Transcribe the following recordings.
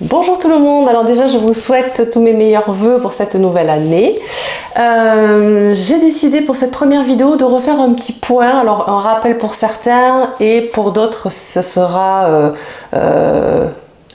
Bonjour tout le monde, alors déjà je vous souhaite tous mes meilleurs voeux pour cette nouvelle année. Euh, j'ai décidé pour cette première vidéo de refaire un petit point, alors un rappel pour certains et pour d'autres ce sera euh, euh,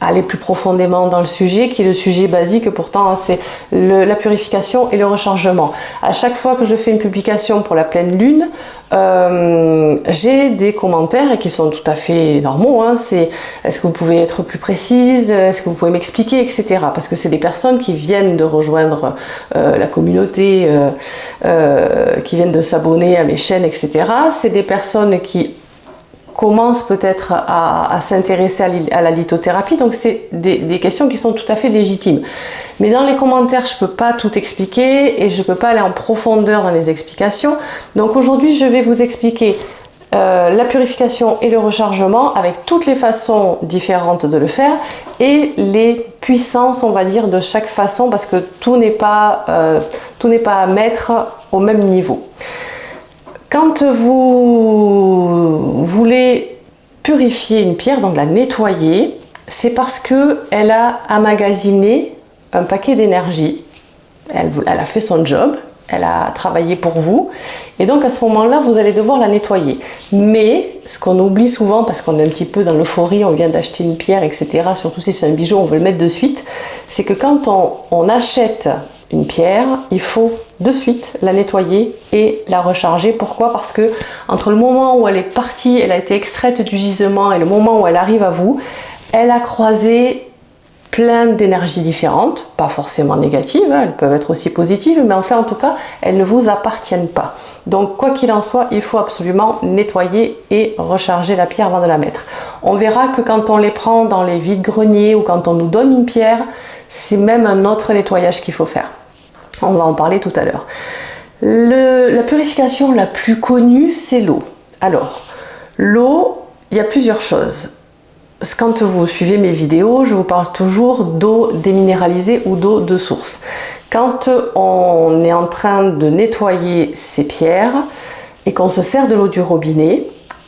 aller plus profondément dans le sujet, qui est le sujet basique pourtant, hein, c'est la purification et le rechargement. À chaque fois que je fais une publication pour la pleine lune, euh, j'ai des commentaires qui sont tout à fait normaux. Hein, c'est est-ce que vous pouvez être plus précise, est-ce que vous pouvez m'expliquer, etc. Parce que c'est des personnes qui viennent de rejoindre euh, la communauté, euh, qui viennent de s'abonner à mes chaînes, etc. C'est des personnes qui commence peut-être à, s'intéresser à, la lithothérapie. Donc c'est des, questions qui sont tout à fait légitimes. Mais dans les commentaires, je ne peux pas tout expliquer et je ne peux pas aller en profondeur dans les explications. Donc aujourd'hui, je vais vous expliquer euh, la purification et le rechargement avec toutes les façons différentes de le faire et les puissances, on va dire, de chaque façon parce que tout n'est pas, euh, tout n'est pas à mettre au même niveau. Quand vous voulez purifier une pierre, donc la nettoyer, c'est parce qu'elle a amagasiné un paquet d'énergie. Elle, a fait son job, elle a travaillé pour vous. Et donc à ce moment-là, vous allez devoir la nettoyer. Mais ce qu'on oublie souvent, parce qu'on est un petit peu dans l'euphorie, on vient d'acheter une pierre, etc., surtout si c'est un bijou, on veut le mettre de suite, c'est que quand on achète une pierre, il faut de suite la nettoyer et la recharger. Pourquoi? Parce que entre le moment où elle est partie, elle a été extraite du gisement et le moment où elle arrive à vous, elle a croisé plein d'énergies différentes, pas forcément négatives, hein, elles peuvent être aussi positives, mais enfin en tout cas, elles ne vous appartiennent pas. Donc quoi qu'il en soit, il faut absolument nettoyer et recharger la pierre avant de la mettre. On verra que quand on les prend dans les vides-greniers ou quand on nous donne une pierre, c'est même un autre nettoyage qu'il faut faire. On va en parler tout à l'heure. La purification la plus connue, c'est l'eau. Alors, l'eau, il y a plusieurs choses. Quand vous suivez mes vidéos, je vous parle toujours d'eau déminéralisée ou d'eau de source. Quand on est en train de nettoyer ces pierres et qu'on se sert de l'eau du robinet,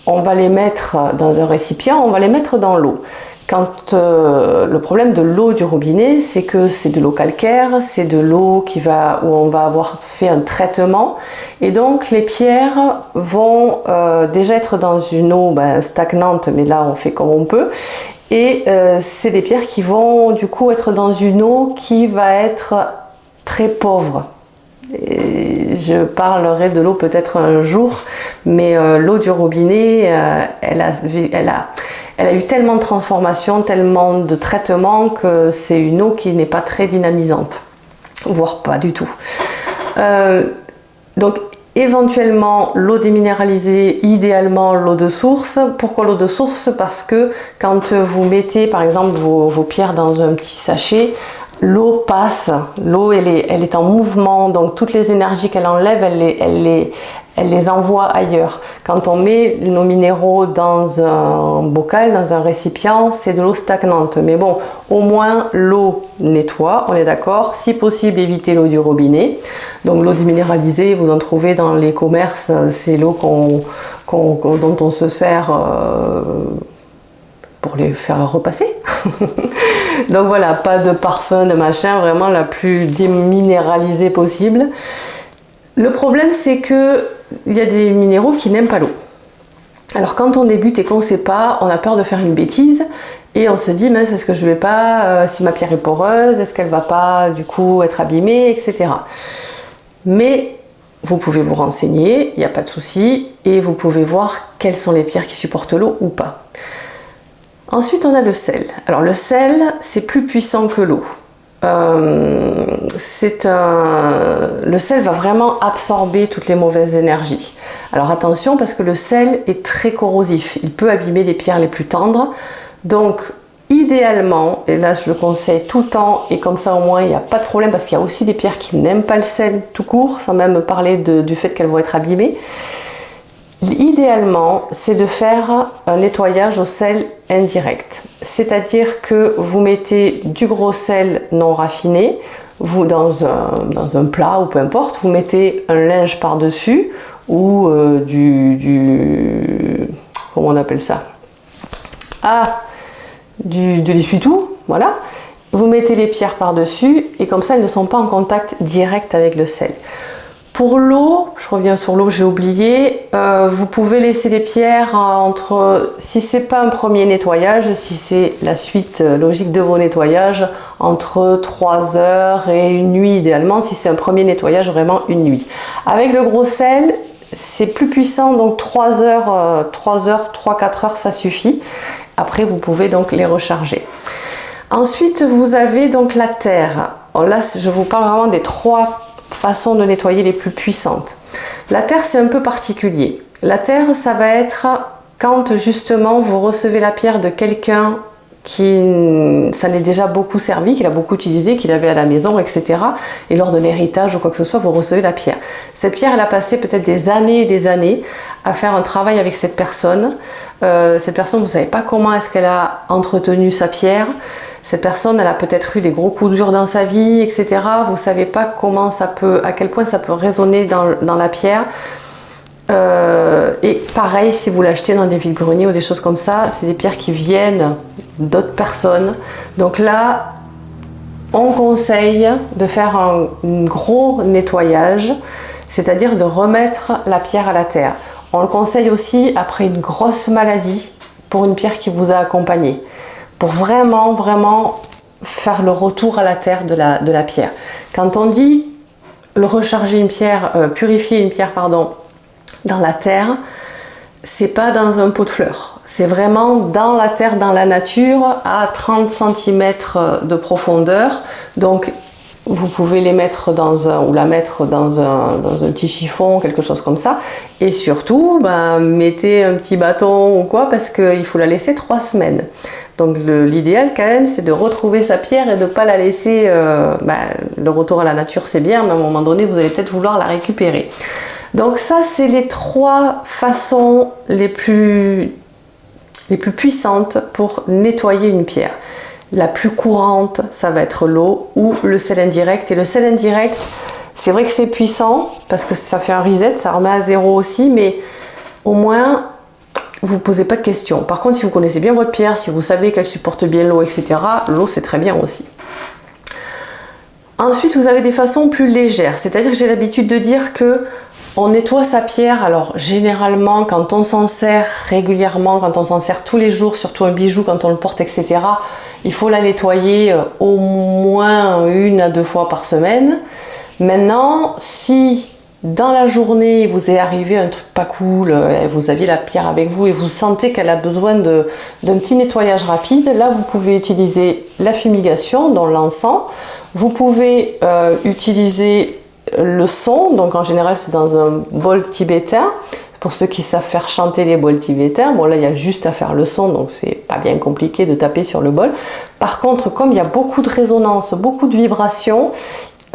on va les mettre dans un récipient, on va les mettre dans l'eau. Quand euh, le problème de l'eau du robinet, c'est que c'est de l'eau calcaire, c'est de l'eau qui va où on va avoir fait un traitement, et donc les pierres vont euh, déjà être dans une eau ben, stagnante, mais là on fait comme on peut, et euh, c'est des pierres qui vont du coup être dans une eau qui va être très pauvre. Je parlerai de l'eau peut-être un jour, mais l'eau du robinet, elle a elle a eu tellement de transformations, tellement de traitements que c'est une eau qui n'est pas très dynamisante, voire pas du tout. Euh, donc éventuellement l'eau déminéralisée, idéalement l'eau de source. Pourquoi l'eau de source? Parce que quand vous mettez par exemple vos, pierres dans un petit sachet, l'eau passe, l'eau elle est, en mouvement, donc toutes les énergies qu'elle enlève, elle les, elle, les, elle les envoie ailleurs. Quand on met nos minéraux dans un bocal, dans un récipient, c'est de l'eau stagnante. Mais bon, au moins l'eau nettoie, on est d'accord. Si possible, éviter l'eau du robinet. Donc l'eau déminéralisée, vous en trouvez dans les commerces, c'est l'eau dont on se sert euh, pour les faire repasser. Donc voilà, pas de parfum, de machin, vraiment la plus déminéralisée possible. Le problème, c'est que il y a des minéraux qui n'aiment pas l'eau. Alors quand on débute et qu'on ne sait pas, on a peur de faire une bêtise et on se dit mais est-ce que je vais pas, euh, si ma pierre est poreuse, est-ce qu'elle va pas du coup être abîmée, etc. Mais vous pouvez vous renseigner, il n'y a pas de souci, et vous pouvez voir quelles sont les pierres qui supportent l'eau ou pas. Ensuite on a le sel. Alors le sel c'est plus puissant que l'eau. Euh, c'est un... le sel va vraiment absorber toutes les mauvaises énergies. Alors attention parce que le sel est très corrosif, il peut abîmer les pierres les plus tendres. Donc idéalement, et là je le conseille tout le temps et comme ça au moins il n'y a pas de problème parce qu'il y a aussi des pierres qui n'aiment pas le sel tout court, sans même parler du fait qu'elles vont être abîmées. Idéalement, c'est de faire un nettoyage au sel indirect. C'est-à-dire que vous mettez du gros sel non raffiné, vous dans un, plat ou peu importe, vous mettez un linge par-dessus ou euh, du, du... comment on appelle ça? Ah, du, de l'essuie-tout, voilà. vous mettez les pierres par-dessus et comme ça elles ne sont pas en contact direct avec le sel. Pour l'eau, je reviens sur l'eau, j'ai oublié, euh, vous pouvez laisser les pierres entre, si c'est pas un premier nettoyage, si c'est la suite euh, logique de vos nettoyages, entre 3 heures et une nuit idéalement, si c'est un premier nettoyage, vraiment une nuit. Avec le gros sel, c'est plus puissant, donc 3 heures, 3 euh, heures, 3-4 heures, ça suffit. Après, vous pouvez donc les recharger. Ensuite, vous avez donc la terre. là, je vous parle vraiment des trois façons de nettoyer les plus puissantes. La terre, c'est un peu particulier. La terre, ça va être quand justement vous recevez la pierre de quelqu'un qui ça n'est déjà beaucoup servi, qu'il a beaucoup utilisé, qu'il avait à la maison, etc. Et lors de l'héritage ou quoi que ce soit, vous recevez la pierre. Cette pierre, elle a passé peut-être des années et des années à faire un travail avec cette personne. Euh, cette personne, vous ne savez pas comment est-ce qu'elle a entretenu sa pierre. Cette personne, elle a peut-être eu des gros coups durs dans sa vie, etc. Vous ne savez pas comment ça peut, à quel point ça peut résonner dans, la pierre. Euh, et pareil, si vous l'achetez dans des vides-greniers ou des choses comme ça, c'est des pierres qui viennent d'autres personnes. Donc là, on conseille de faire un, gros nettoyage, c'est-à-dire de remettre la pierre à la terre. On le conseille aussi après une grosse maladie pour une pierre qui vous a accompagné pour vraiment, vraiment faire le retour à la terre de la, pierre. Quand on dit recharger une pierre, euh, purifier une pierre, pardon, dans la terre, c'est pas dans un pot de fleurs. C'est vraiment dans la terre, dans la nature, à 30 cm de profondeur. Donc, vous pouvez les mettre dans un, ou la mettre dans un, dans un petit chiffon, quelque chose comme ça. Et surtout, ben, mettez un petit bâton ou quoi, parce qu'il faut la laisser trois semaines. Donc l'idéal quand même, c'est de retrouver sa pierre et de ne pas la laisser... Euh, ben, le retour à la nature, c'est bien, mais à un moment donné, vous allez peut-être vouloir la récupérer. Donc ça, c'est les trois façons les plus, les plus puissantes pour nettoyer une pierre. La plus courante, ça va être l'eau ou le sel indirect. Et le sel indirect, c'est vrai que c'est puissant parce que ça fait un reset, ça remet à zéro aussi, mais au moins vous ne posez pas de questions. Par contre, si vous connaissez bien votre pierre, si vous savez qu'elle supporte bien l'eau, etc., l'eau c'est très bien aussi. Ensuite, vous avez des façons plus légères, c'est-à-dire que j'ai l'habitude de dire que on nettoie sa pierre, alors généralement quand on s'en sert régulièrement, quand on s'en sert tous les jours, surtout un bijou quand on le porte, etc., il faut la nettoyer euh, au moins une à deux fois par semaine. Maintenant, si dans la journée, vous est arrivé un truc pas cool, euh, vous aviez la pierre avec vous et vous sentez qu'elle a besoin d'un petit nettoyage rapide, là vous pouvez utiliser la fumigation, dans l'encens. Vous pouvez euh, utiliser le son, donc en général c'est dans un bol tibétain. Pour ceux qui savent faire chanter les bols tibétains, bon là il y a juste à faire le son, donc c'est pas bien compliqué de taper sur le bol. Par contre, comme il y a beaucoup de résonance, beaucoup de vibrations,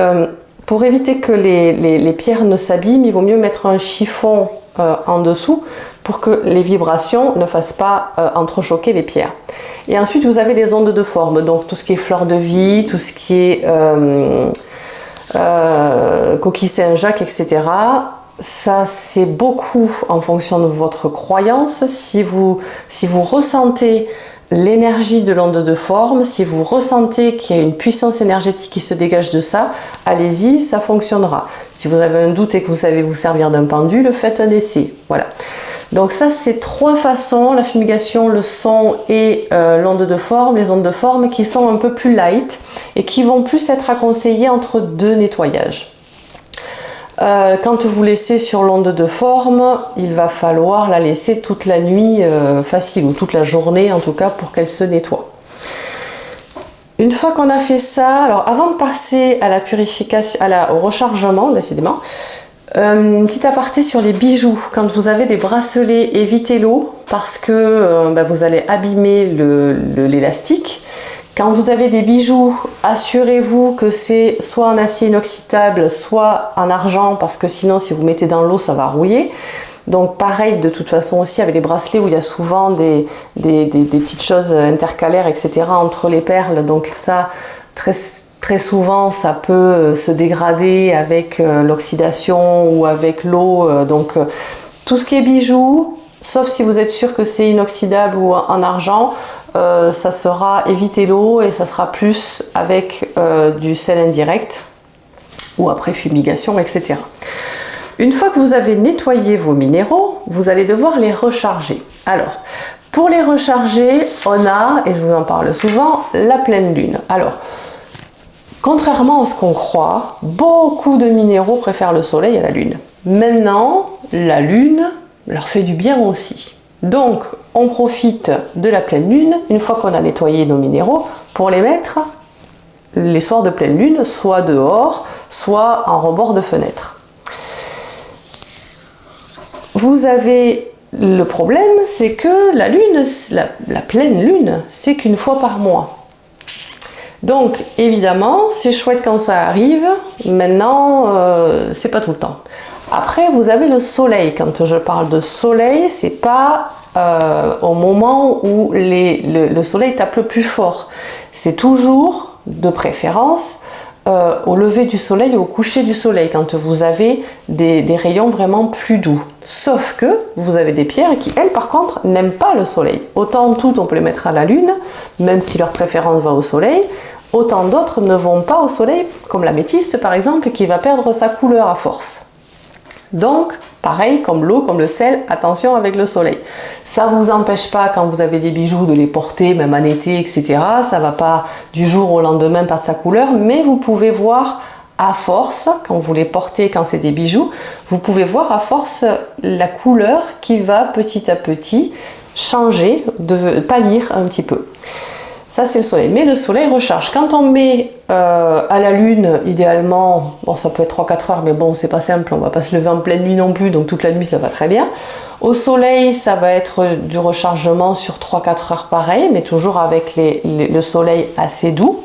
euh, pour éviter que les, pierres ne s'abîment, il vaut mieux mettre un chiffon euh, en dessous pour que les vibrations ne fassent pas euh, entrechoquer les pierres. Et ensuite, vous avez les ondes de forme, donc tout ce qui est fleur de vie, tout ce qui est euh, coquille Saint-Jacques, etc. Ça, c'est beaucoup en fonction de votre croyance. Si vous, si vous ressentez l'énergie de l'onde de forme, si vous ressentez qu'il y a une puissance énergétique qui se dégage de ça, allez-y, ça fonctionnera. Si vous avez un doute et que vous savez vous servir d'un pendule, faites un essai. Voilà. Donc ça, c'est trois façons, la fumigation, le son et euh, l'onde de forme, les ondes de forme qui sont un peu plus light et qui vont plus être à conseiller entre deux nettoyages. Euh, quand vous laissez sur l'onde de forme, il va falloir la laisser toute la nuit euh, facile, ou toute la journée en tout cas, pour qu'elle se nettoie. Une fois qu'on a fait ça, alors avant de passer à la purification, au rechargement, décidément, euh, une petite aparté sur les bijoux. Quand vous avez des bracelets, évitez l'eau parce que bah, vous allez abîmer l'élastique. Quand vous avez des bijoux, assurez-vous que c'est soit en acier inoxydable, soit en argent, parce que sinon, si vous mettez dans l'eau, ça va rouiller. Donc pareil, de toute façon aussi, avec les bracelets où il y a souvent des, petites choses intercalaires, etc. entre les perles. Donc ça, très, très souvent, ça peut se dégrader avec euh, l'oxydation ou avec l'eau. Euh, donc euh, tout ce qui est bijoux, sauf si vous êtes sûr que c'est inoxydable ou en argent, euh, ça sera éviter l'eau et ça sera plus avec euh, du sel indirect ou après fumigation, etc. Une fois que vous avez nettoyé vos minéraux, vous allez devoir les recharger. Alors, pour les recharger, on a, et je vous en parle souvent, la pleine lune. Alors, contrairement à ce qu'on croit, beaucoup de minéraux préfèrent le soleil à la lune. Maintenant, la lune leur fait du bien aussi. Donc, on profite de la pleine lune, une fois qu'on a nettoyé nos minéraux, pour les mettre les soirs de pleine lune, soit dehors, soit en rebord de fenêtre. Vous avez le problème, c'est que la lune, la, pleine lune, c'est qu'une fois par mois. Donc, évidemment, c'est chouette quand ça arrive. Maintenant, euh, c'est pas tout le temps. Après, vous avez le soleil. Quand je parle de soleil, c'est pas euh, au moment où le, soleil tape le plus fort. C'est toujours, de préférence, euh, au lever du soleil ou au coucher du soleil, quand vous avez des, des, rayons vraiment plus doux. Sauf que vous avez des pierres qui, elles, par contre, n'aiment pas le soleil. Autant toutes, on peut les mettre à la lune, même si leur préférence va au soleil. Autant d'autres ne vont pas au soleil, comme la métiste par exemple, qui va perdre sa couleur à force. Donc, pareil, comme l'eau, comme le sel, attention avec le soleil. Ça ne vous empêche pas, quand vous avez des bijoux, de les porter, même en été, etc. Ça ne va pas du jour au lendemain perdre sa couleur, mais vous pouvez voir à force, quand vous les portez, quand c'est des bijoux, vous pouvez voir à force la couleur qui va petit à petit changer, de pâlir un petit peu. Ça, c'est le soleil. Mais le soleil recharge. Quand on met euh, à la lune, idéalement, ça peut être 3-4 heures, mais bon, c'est pas simple, on va pas se lever en pleine nuit non plus, donc toute la nuit, ça va très bien. Au soleil, ça va être du rechargement sur 3-4 heures pareil, mais toujours avec le soleil assez doux.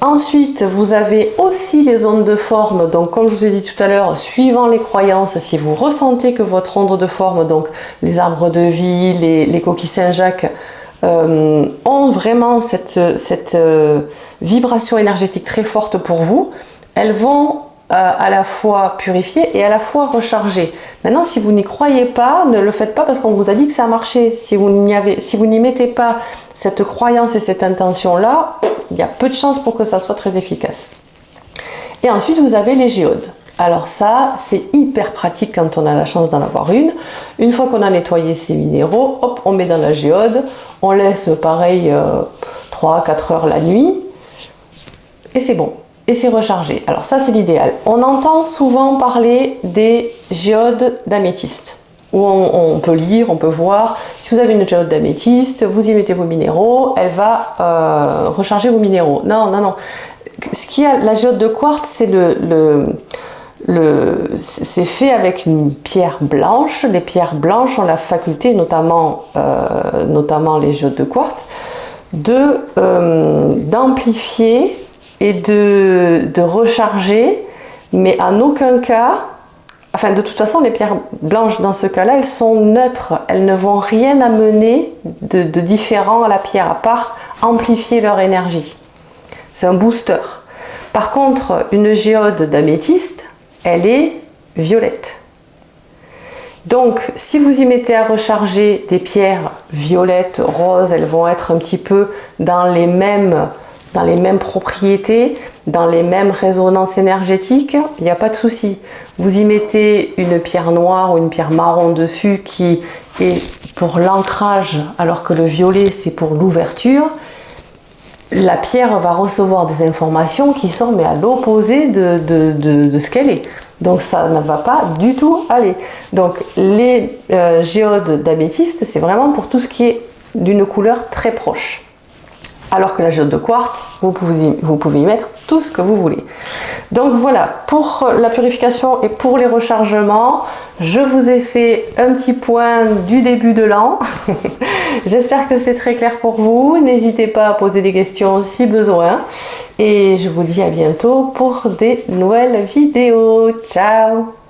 Ensuite, vous avez aussi les ondes de forme. Donc, comme je vous ai dit tout à l'heure, suivant les croyances, si vous ressentez que votre onde de forme, donc les arbres de vie, les coquilles Saint-Jacques, euh, ont vraiment cette, euh, vibration énergétique très forte pour vous, elles vont euh, à la fois purifier et à la fois recharger. Maintenant, si vous n'y croyez pas, ne le faites pas parce qu'on vous a dit que ça a marché. Si vous n'y mettez pas cette croyance et cette intention-là, il y a peu de chances pour que ça soit très efficace. Et ensuite, vous avez les géodes. Alors ça, c'est hyper pratique quand on a la chance d'en avoir une. Une fois qu'on a nettoyé ces minéraux, hop, on met dans la géode, on laisse pareil 3-4 euh, heures la nuit, et c'est bon. Et c'est rechargé. Alors ça, c'est l'idéal. On entend souvent parler des géodes d'améthyste où on, peut lire, on peut voir. Si vous avez une géode d'améthyste, vous y mettez vos minéraux, elle va euh, recharger vos minéraux. Non, non, non. Ce qui a la géode de quartz, c'est le c'est fait avec une pierre blanche. Les pierres blanches ont la faculté, notamment, euh, notamment les jeux de quartz, euh, d'amplifier et de, de, recharger, mais en aucun cas, enfin de toute façon les pierres blanches dans ce cas-là, elles sont neutres, elles ne vont rien amener de, de différent à la pierre, à part amplifier leur énergie. C'est un booster. Par contre, une géode d'améthyste, elle est violette. Donc, si vous y mettez à recharger des pierres violettes, roses, elles vont être un petit peu dans les mêmes, dans les mêmes propriétés, dans les mêmes résonances énergétiques, il n'y a pas de souci. Vous y mettez une pierre noire ou une pierre marron dessus qui est pour l'ancrage, alors que le violet c'est pour l'ouverture, la pierre va recevoir des informations qui sont mais à l'opposé de, de, ce qu'elle est. Donc ça ne va pas du tout aller. Donc les euh, géodes d'améthyste, c'est vraiment pour tout ce qui est d'une couleur très proche. Alors que la géode de quartz, vous pouvez, vous pouvez y mettre tout ce que vous voulez. Donc voilà, pour la purification et pour les rechargements, je vous ai fait un petit point du début de l'an. J'espère que c'est très clair pour vous. N'hésitez pas à poser des questions si besoin. Et je vous dis à bientôt pour des nouvelles vidéos. Ciao